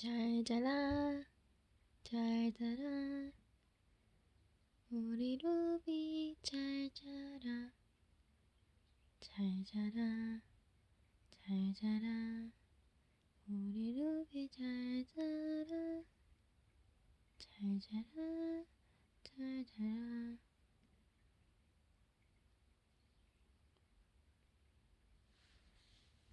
잘 자라 잘 자라. 우리 루비 잘 자라 잘 자라 잘 자라. 우리 루비 잘 자라 잘 자라 잘 자라.